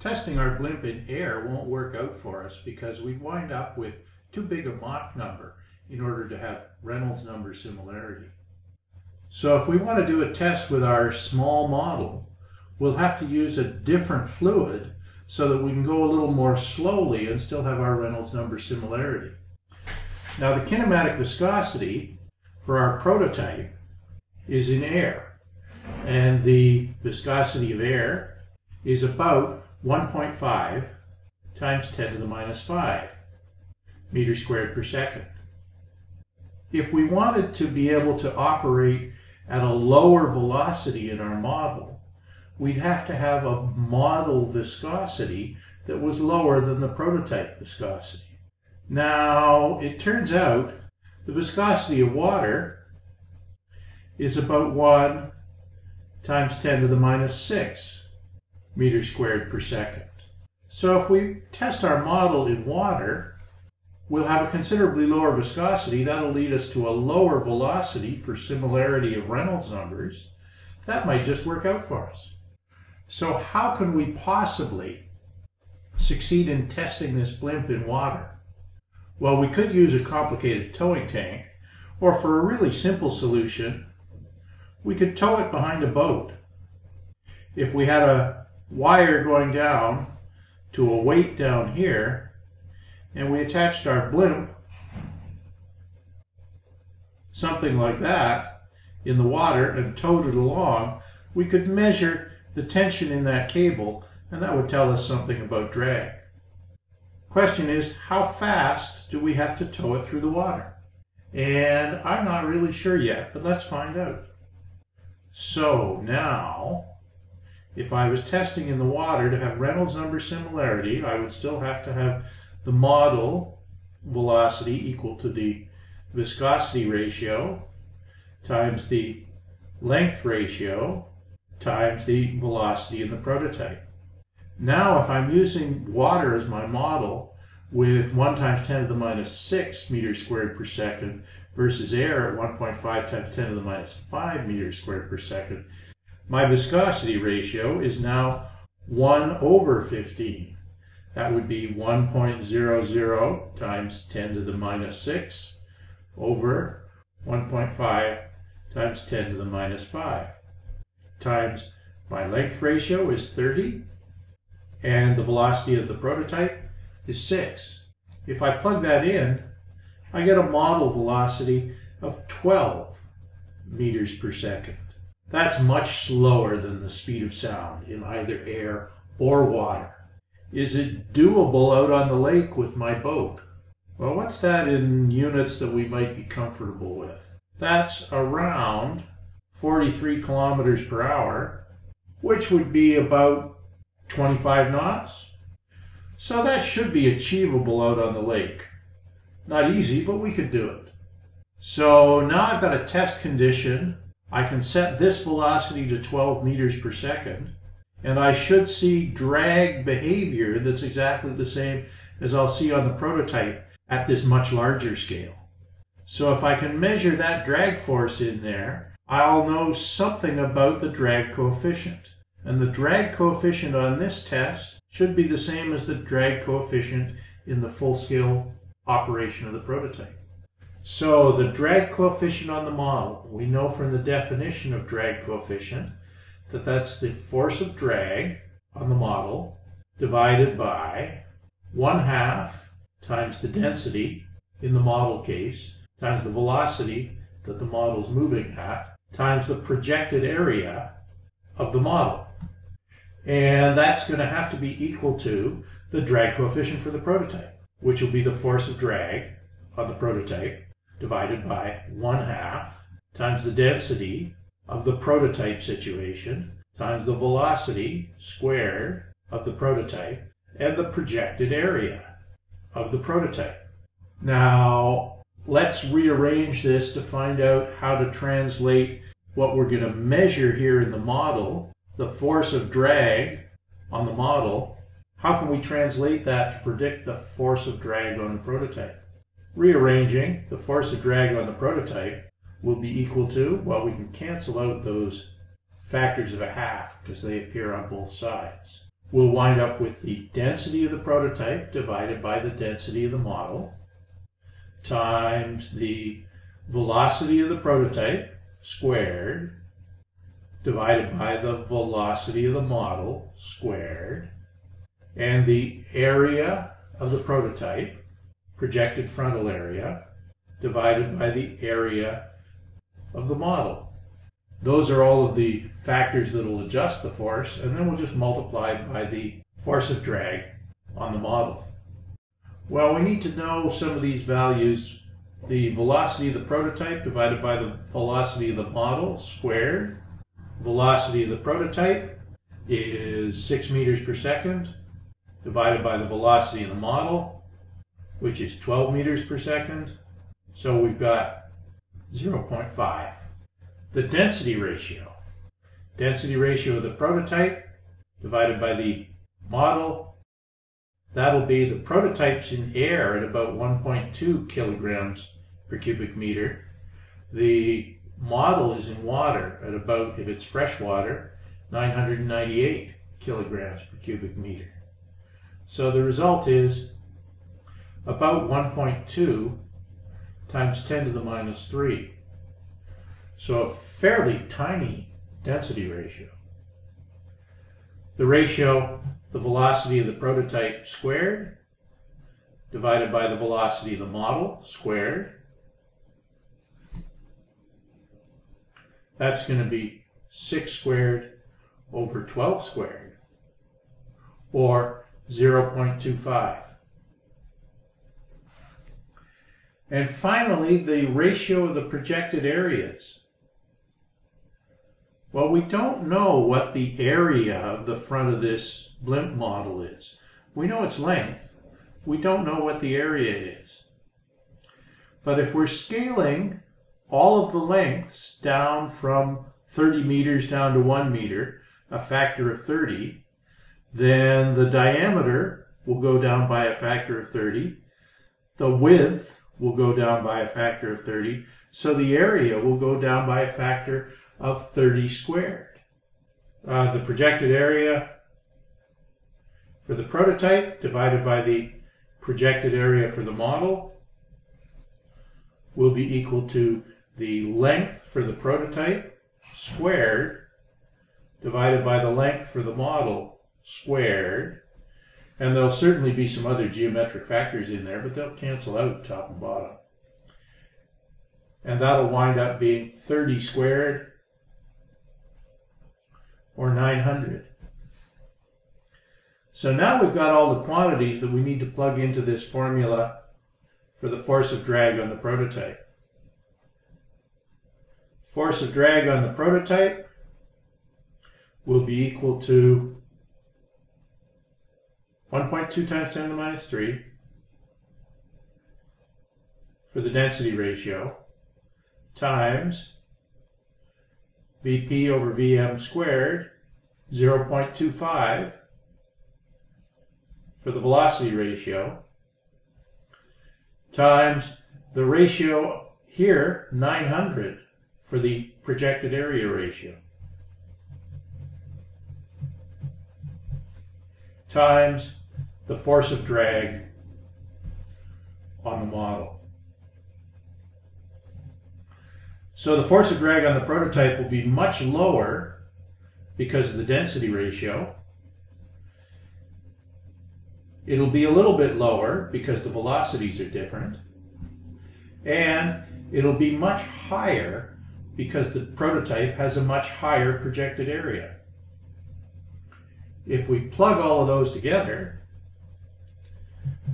Testing our blimp in air won't work out for us because we'd wind up with too big a Mach number in order to have Reynolds number similarity. So if we want to do a test with our small model, we'll have to use a different fluid so that we can go a little more slowly and still have our Reynolds number similarity. Now the kinematic viscosity for our prototype is in air and the viscosity of air is about 1.5 times 10 to the minus 5 meters squared per second. If we wanted to be able to operate at a lower velocity in our model, we'd have to have a model viscosity that was lower than the prototype viscosity. Now, it turns out the viscosity of water is about 1 times 10 to the minus 6 meters squared per second. So if we test our model in water, we'll have a considerably lower viscosity. That'll lead us to a lower velocity for similarity of Reynolds numbers. That might just work out for us. So how can we possibly succeed in testing this blimp in water? Well, we could use a complicated towing tank, or for a really simple solution, we could tow it behind a boat. If we had a wire going down to a weight down here, and we attached our blimp, something like that, in the water and towed it along, we could measure the tension in that cable, and that would tell us something about drag. Question is, how fast do we have to tow it through the water? And I'm not really sure yet, but let's find out. So now, if I was testing in the water to have Reynolds number similarity, I would still have to have the model velocity equal to the viscosity ratio times the length ratio times the velocity in the prototype. Now if I'm using water as my model with 1 times 10 to the minus 6 meters squared per second versus air at 1.5 times 10 to the minus 5 meters squared per second, my viscosity ratio is now 1 over 15. That would be 1.00 times 10 to the minus 6 over 1.5 times 10 to the minus 5 times my length ratio is 30 and the velocity of the prototype is 6. If I plug that in, I get a model velocity of 12 meters per second. That's much slower than the speed of sound in either air or water. Is it doable out on the lake with my boat? Well, what's that in units that we might be comfortable with? That's around 43 kilometers per hour, which would be about 25 knots. So that should be achievable out on the lake. Not easy, but we could do it. So now I've got a test condition. I can set this velocity to 12 meters per second, and I should see drag behavior that's exactly the same as I'll see on the prototype at this much larger scale. So if I can measure that drag force in there, I'll know something about the drag coefficient. And the drag coefficient on this test should be the same as the drag coefficient in the full-scale operation of the prototype. So the drag coefficient on the model, we know from the definition of drag coefficient that that's the force of drag on the model divided by 1 half times the density in the model case times the velocity that the model is moving at times the projected area of the model. And that's going to have to be equal to the drag coefficient for the prototype, which will be the force of drag on the prototype divided by 1 half times the density of the prototype situation times the velocity squared of the prototype and the projected area of the prototype. Now, let's rearrange this to find out how to translate what we're going to measure here in the model, the force of drag on the model, how can we translate that to predict the force of drag on the prototype? Rearranging the force of drag on the prototype will be equal to, well, we can cancel out those factors of a half because they appear on both sides. we'll wind up with the density of the prototype divided by the density of the model times the velocity of the prototype squared divided by the velocity of the model squared and the area of the prototype, projected frontal area, divided by the area of the model. Those are all of the factors that will adjust the force, and then we'll just multiply by the force of drag on the model. Well, we need to know some of these values. The velocity of the prototype divided by the velocity of the model squared. Velocity of the prototype is 6 meters per second divided by the velocity of the model, which is 12 meters per second. So we've got 0.5. The density ratio. Density ratio of the prototype divided by the model. That'll be the prototypes in air at about 1.2 kilograms per cubic meter. The model is in water at about, if it's fresh water, 998 kilograms per cubic meter. So the result is about 1.2 times 10 to the minus 3. So a fairly tiny density ratio. The ratio, the velocity of the prototype squared, divided by the velocity of the model squared. That's going to be 6 squared over 12 squared, or 0.25. And finally, the ratio of the projected areas. Well, we don't know what the area of the front of this blimp model is. We know its length. We don't know what the area is. But if we're scaling all of the lengths down from 30 meters down to 1 meter, a factor of 30, then the diameter will go down by a factor of 30. The width will go down by a factor of 30. So the area will go down by a factor of 30 squared. Uh, the projected area for the prototype divided by the projected area for the model will be equal to the length for the prototype squared divided by the length for the model squared. And there'll certainly be some other geometric factors in there, but they'll cancel out top and bottom. And that'll wind up being 30 squared or 900. So now we've got all the quantities that we need to plug into this formula for the force of drag on the prototype. Force of drag on the prototype will be equal to 1.2 times 10 to the minus 3 for the density ratio times Vp over Vm squared 0.25 for the velocity ratio times the ratio here 900 for the projected area ratio. times the force of drag on the model. So the force of drag on the prototype will be much lower because of the density ratio. It'll be a little bit lower because the velocities are different. And it'll be much higher because the prototype has a much higher projected area. If we plug all of those together,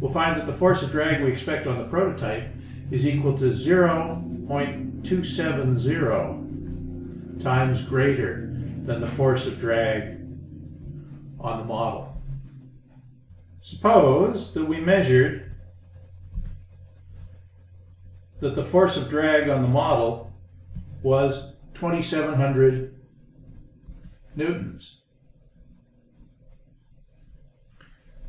we'll find that the force of drag we expect on the prototype is equal to 0.270 times greater than the force of drag on the model. Suppose that we measured that the force of drag on the model was 2700 newtons.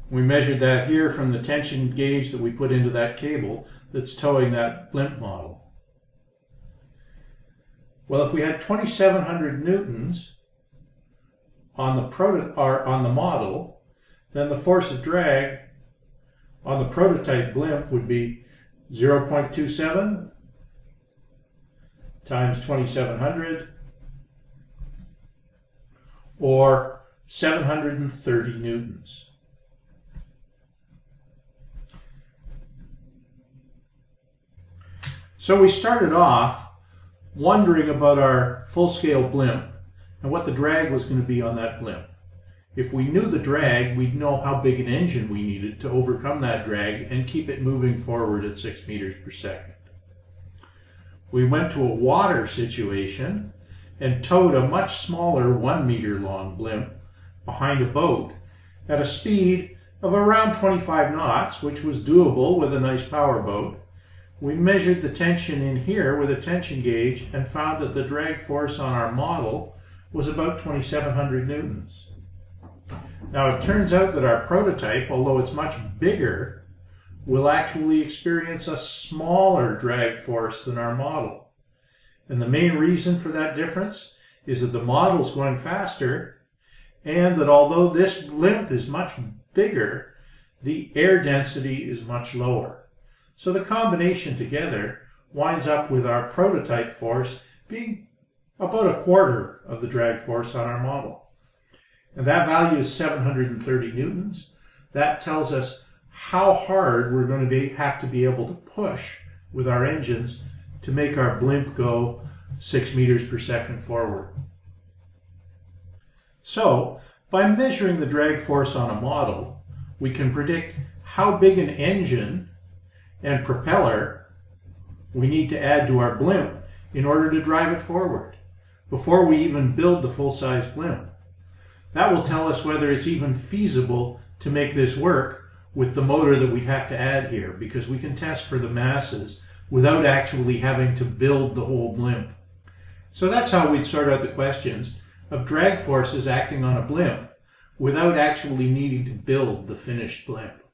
We measured that here from the tension gauge that we put into that cable that's towing that blimp model. Well, if we had 2,700 newtons on the proto on the model, then the force of drag on the prototype blimp would be 0.27 times 2700 or 730 newtons. So we started off wondering about our full-scale blimp and what the drag was going to be on that blimp. If we knew the drag, we'd know how big an engine we needed to overcome that drag and keep it moving forward at 6 meters per second. We went to a water situation and towed a much smaller 1 meter long blimp behind a boat at a speed of around 25 knots, which was doable with a nice power boat. We measured the tension in here with a tension gauge and found that the drag force on our model was about 2700 newtons. Now it turns out that our prototype, although it's much bigger, will actually experience a smaller drag force than our model. And the main reason for that difference is that the model's going faster and that although this blimp is much bigger, the air density is much lower. So the combination together winds up with our prototype force being about a quarter of the drag force on our model. And that value is 730 newtons. That tells us how hard we're going to be, have to be able to push with our engines to make our blimp go 6 meters per second forward. So, by measuring the drag force on a model, we can predict how big an engine and propeller we need to add to our blimp in order to drive it forward before we even build the full-size blimp. That will tell us whether it's even feasible to make this work with the motor that we'd have to add here because we can test for the masses without actually having to build the whole blimp. So that's how we'd sort out the questions of drag forces acting on a blimp without actually needing to build the finished blimp.